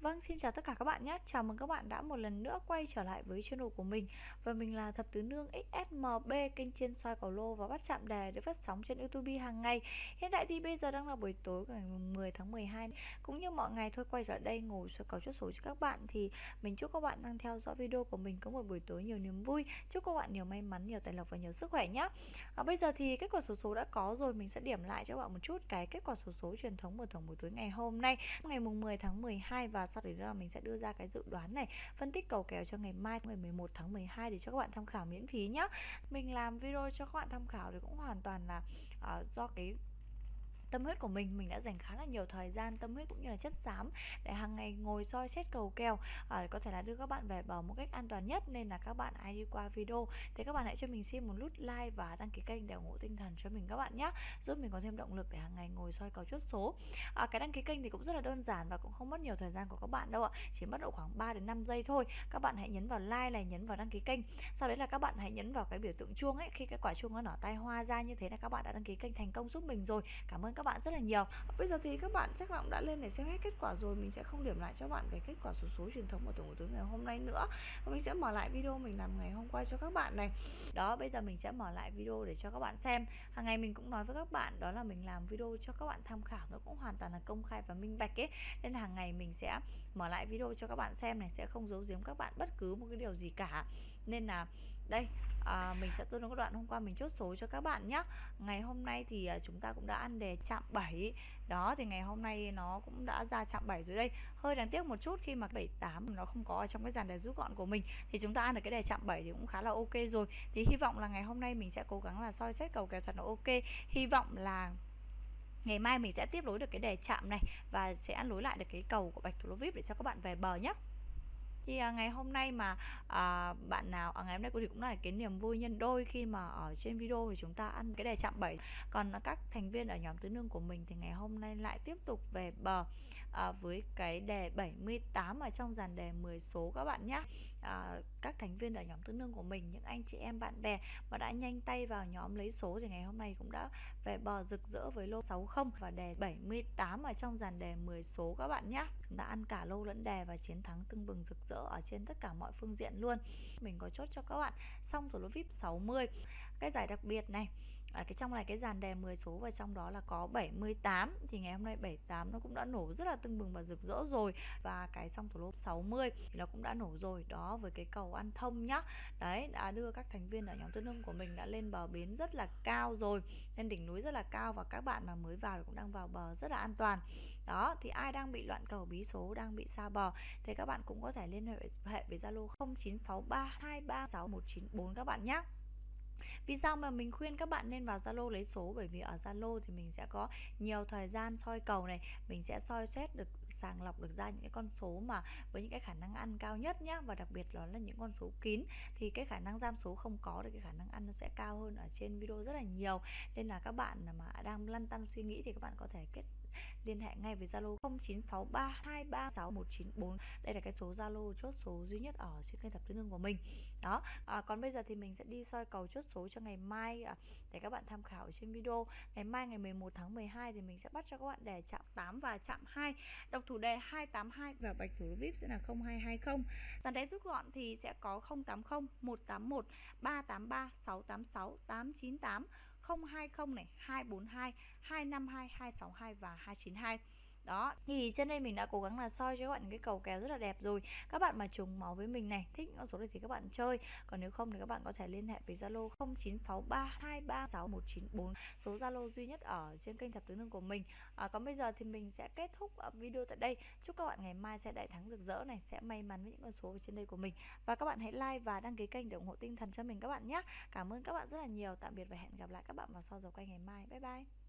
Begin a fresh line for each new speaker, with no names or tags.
Vâng, xin chào tất cả các bạn nhé. Chào mừng các bạn đã một lần nữa quay trở lại với channel của mình. Và mình là Thập Tứ Nương XSMB, kênh trên soi cầu lô và bắt chạm đề được phát sóng trên YouTube hàng ngày. Hiện tại thì bây giờ đang là buổi tối ngày 10 tháng 12. Cũng như mọi ngày thôi quay trở lại đây ngồi soi cầu chốt số cho các bạn thì mình chúc các bạn đang theo dõi video của mình có một buổi tối nhiều niềm vui. Chúc các bạn nhiều may mắn, nhiều tài lộc và nhiều sức khỏe nhé. À, bây giờ thì kết quả số số đã có rồi, mình sẽ điểm lại cho các bạn một chút cái kết quả số số truyền thống mở thưởng buổi tối ngày hôm nay, ngày mùng 10 tháng 12 và sau đấy là mình sẽ đưa ra cái dự đoán này phân tích cầu kèo cho ngày mai ngày 11 tháng 12 để cho các bạn tham khảo miễn phí nhá. Mình làm video cho các bạn tham khảo thì cũng hoàn toàn là uh, do cái tâm huyết của mình mình đã dành khá là nhiều thời gian tâm huyết cũng như là chất xám để hàng ngày ngồi soi xét cầu kèo à, có thể là đưa các bạn về bờ một cách an toàn nhất. Nên là các bạn ai đi qua video. Thì các bạn hãy cho mình xin một nút like và đăng ký kênh để ủng hộ tinh thần cho mình các bạn nhé giúp mình có thêm động lực để hàng ngày ngồi soi cầu chốt số. À, cái đăng ký kênh thì cũng rất là đơn giản và cũng không mất nhiều thời gian của các bạn đâu ạ chỉ mất độ khoảng 3 đến 5 giây thôi. Các bạn hãy nhấn vào like này nhấn vào đăng ký kênh. Sau đấy là các bạn hãy nhấn vào cái biểu tượng chuông ấy. Khi cái quả chuông nó nở tay hoa ra như thế là các bạn đã đăng ký kênh thành công giúp mình rồi. Cảm ơn các các bạn rất là nhiều. Bây giờ thì các bạn chắc là cũng đã lên để xem hết kết quả rồi, mình sẽ không điểm lại cho bạn cái kết quả số số truyền thống của tổng của ngày hôm nay nữa. Và mình sẽ mở lại video mình làm ngày hôm qua cho các bạn này. Đó, bây giờ mình sẽ mở lại video để cho các bạn xem. Hàng ngày mình cũng nói với các bạn đó là mình làm video cho các bạn tham khảo, nó cũng hoàn toàn là công khai và minh bạch ấy. Nên hàng ngày mình sẽ mở lại video cho các bạn xem này, sẽ không giấu giếm các bạn bất cứ một cái điều gì cả. Nên là đây à, mình sẽ tương nói đoạn hôm qua mình chốt số cho các bạn nhé ngày hôm nay thì à, chúng ta cũng đã ăn đề chạm 7 đó thì ngày hôm nay nó cũng đã ra chạm 7 rồi đây. Hơi đáng tiếc một chút khi mà 78 nó không có ở trong cái dàn đề rút gọn của mình thì chúng ta ăn được cái đề chạm 7 thì cũng khá là ok rồi. Thì hy vọng là ngày hôm nay mình sẽ cố gắng là soi xét cầu kèo thật là ok. Hy vọng là ngày mai mình sẽ tiếp nối được cái đề chạm này và sẽ ăn lối lại được cái cầu của bạch thủ lô vip để cho các bạn về bờ nhé thì à, ngày hôm nay mà à, bạn nào à, ngày hôm nay thì cũng là cái niềm vui nhân đôi khi mà ở trên video thì chúng ta ăn cái đề chạm 7 còn các thành viên ở nhóm tứ nương của mình thì ngày hôm nay lại tiếp tục về bờ à, với cái đề 78 ở trong dàn đề 10 số các bạn nhé à, các thành viên ở nhóm tứ nương của mình những anh chị em bạn bè mà đã nhanh tay vào nhóm lấy số thì ngày hôm nay cũng đã về bờ rực rỡ với lô 60 và đề 78 ở trong dàn đề 10 số các bạn nhé đã ăn cả lô lẫn đề và chiến thắng tưng bừng rực rỡ ở trên tất cả mọi phương diện luôn. Mình có chốt cho các bạn xong rồi lô vip 60 cái giải đặc biệt này à, cái trong này cái dàn đề 10 số và trong đó là có 78 thì ngày hôm nay 78 nó cũng đã nổ rất là tưng bừng và rực rỡ rồi. Và cái trong thủ lô 60 thì nó cũng đã nổ rồi đó với cái cầu ăn thông nhá. Đấy đã đưa các thành viên ở nhóm tư nông của mình đã lên bờ bến rất là cao rồi lên đỉnh núi rất là cao và các bạn mà mới vào thì cũng đang vào bờ rất là an toàn. Đó thì ai đang bị loạn cầu bí số đang bị xa bờ thì các bạn cũng có thể liên hệ với Zalo 0963236194 các bạn nhé vì sao mà mình khuyên các bạn nên vào Zalo lấy số? Bởi vì ở Zalo thì mình sẽ có nhiều thời gian soi cầu này, mình sẽ soi xét được sàng lọc được ra những cái con số mà với những cái khả năng ăn cao nhất nhá. Và đặc biệt đó là những con số kín. Thì cái khả năng giam số không có thì cái khả năng ăn nó sẽ cao hơn ở trên video rất là nhiều. Nên là các bạn mà đang lăn tăn suy nghĩ thì các bạn có thể kết liên hệ ngay với Zalo 0963236194 đây là cái số Zalo chốt số duy nhất ở trên kênh thập tứ nương của mình. Đó à, còn bây giờ thì mình sẽ đi soi cầu chốt số cho ngày mai à, để các bạn tham khảo ở trên video. Ngày mai ngày 11 tháng 12 thì mình sẽ bắt cho các bạn đề chạm 8 và chạm 2 độc thủ đề 282 và bạch thủ VIP sẽ là 0220 dàn đáy rút gọn thì sẽ có 080 181 383 686 898 020 này 242 252 262 và 292 đó thì trên đây mình đã cố gắng là soi cho các bạn cái cầu kèo rất là đẹp rồi. Các bạn mà trùng máu với mình này thích con số này thì các bạn chơi. Còn nếu không thì các bạn có thể liên hệ với zalo 0963236194 số zalo duy nhất ở trên kênh thập tứ nương của mình. À, còn bây giờ thì mình sẽ kết thúc à, video tại đây. Chúc các bạn ngày mai sẽ đại thắng rực rỡ này sẽ may mắn với những con số trên đây của mình. Và các bạn hãy like và đăng ký kênh để ủng hộ tinh thần cho mình các bạn nhé. Cảm ơn các bạn rất là nhiều. Tạm biệt và hẹn gặp lại các bạn vào sau giờ quay ngày mai. Bye bye.